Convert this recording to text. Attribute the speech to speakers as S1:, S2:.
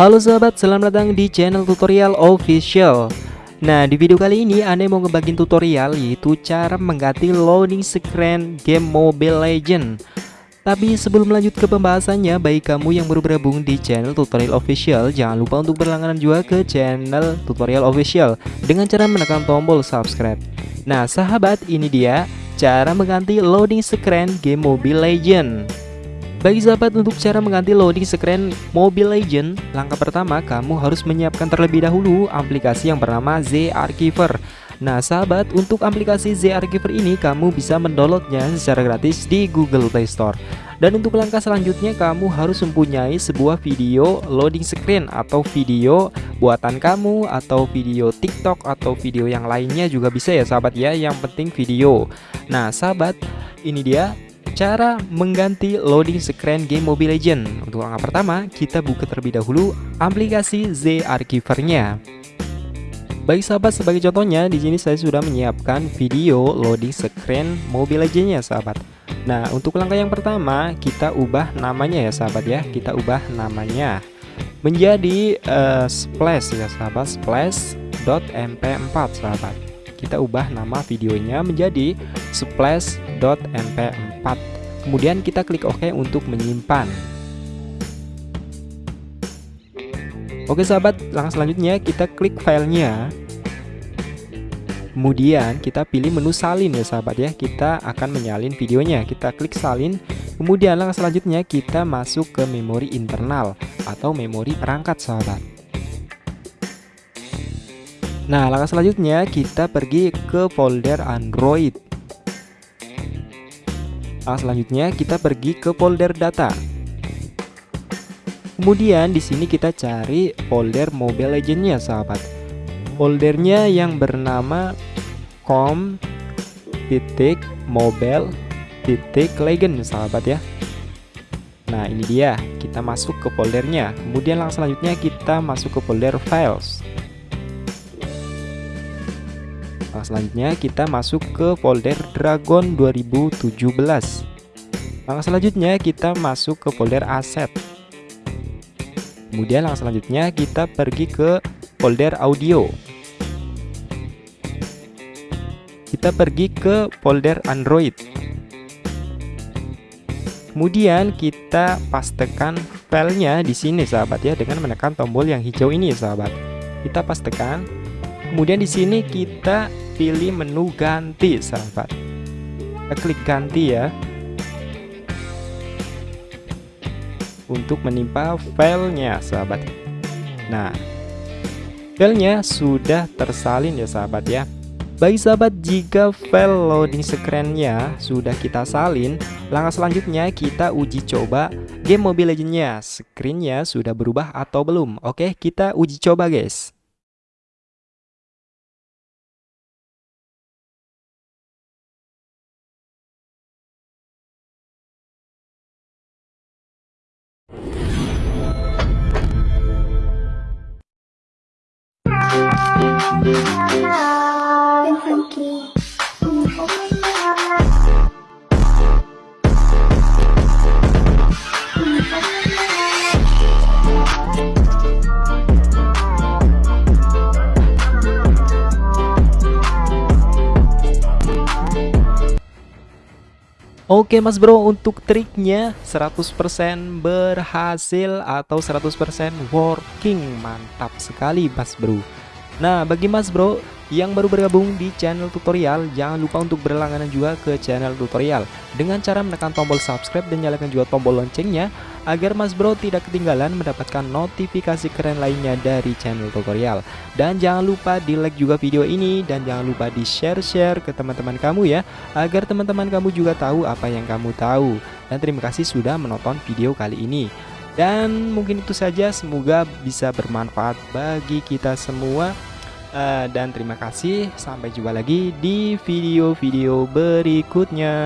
S1: Halo sahabat, selamat datang di channel tutorial official. Nah di video kali ini Ane mau ngebagiin tutorial yaitu cara mengganti loading screen game Mobile Legend. Tapi sebelum lanjut ke pembahasannya Bagi kamu yang baru bergabung di channel tutorial official Jangan lupa untuk berlangganan juga ke channel tutorial official Dengan cara menekan tombol subscribe. Nah sahabat ini dia cara mengganti loading screen game Mobile Legend bagi sahabat untuk cara mengganti loading screen Mobile Legend Langkah pertama kamu harus menyiapkan terlebih dahulu aplikasi yang bernama Z Archiver Nah sahabat untuk aplikasi Z Archiver ini kamu bisa mendownloadnya secara gratis di Google Play Store. Dan untuk langkah selanjutnya kamu harus mempunyai sebuah video loading screen atau video buatan kamu atau video TikTok atau video yang lainnya juga bisa ya sahabat ya Yang penting video. Nah sahabat ini dia Cara mengganti loading screen game Mobile Legend Untuk langkah pertama, kita buka terlebih dahulu aplikasi Z Archiver-nya. Baik sahabat, sebagai contohnya di sini saya sudah menyiapkan video loading screen Mobile Legends-nya sahabat. Nah, untuk langkah yang pertama, kita ubah namanya ya sahabat ya. Kita ubah namanya menjadi uh, splash ya sahabat, splash.mp4 sahabat. Kita ubah nama videonya menjadi splash.mp4 kemudian kita klik OK untuk menyimpan. Oke sahabat langkah selanjutnya kita klik filenya. Kemudian kita pilih menu salin ya sahabat ya. Kita akan menyalin videonya. Kita klik salin. Kemudian langkah selanjutnya kita masuk ke memori internal atau memori perangkat sahabat Nah langkah selanjutnya kita pergi ke folder Android. Nah, selanjutnya kita pergi ke folder data. Kemudian di sini kita cari folder Mobile Legends-nya, sahabat. Foldernya yang bernama com titik mobile titik legend sahabat ya. Nah ini dia. Kita masuk ke foldernya. Kemudian langsung selanjutnya kita masuk ke folder files Nah, selanjutnya kita masuk ke folder Dragon 2017. Langkah selanjutnya kita masuk ke folder aset. Kemudian langkah selanjutnya kita pergi ke folder audio. Kita pergi ke folder Android. Kemudian kita pastekan filenya di sini sahabat ya dengan menekan tombol yang hijau ini sahabat. Kita pastekan. Kemudian di sini kita pilih menu ganti sahabat kita klik ganti ya untuk menimpa filenya sahabat nah filenya sudah tersalin ya sahabat ya Baik sahabat, jika file loading screen-nya sudah kita salin, langkah selanjutnya kita uji coba game Mobile Legends-nya. Screen-nya sudah berubah atau belum? Oke, kita uji coba guys. Oke mas bro untuk triknya 100% berhasil atau 100% working. Mantap sekali mas bro Nah bagi mas bro yang baru bergabung di channel tutorial jangan lupa untuk berlangganan juga ke channel tutorial. Dengan cara menekan tombol subscribe dan nyalakan juga tombol loncengnya agar mas bro tidak ketinggalan mendapatkan notifikasi keren lainnya dari channel tutorial. Dan jangan lupa di like juga video ini dan jangan lupa di share-share ke teman-teman kamu ya agar teman-teman kamu juga tahu apa yang kamu tahu. Dan terima kasih sudah menonton video kali ini. Dan mungkin itu saja semoga bisa bermanfaat bagi kita semua Uh, dan terima kasih, sampai jumpa lagi di video-video berikutnya.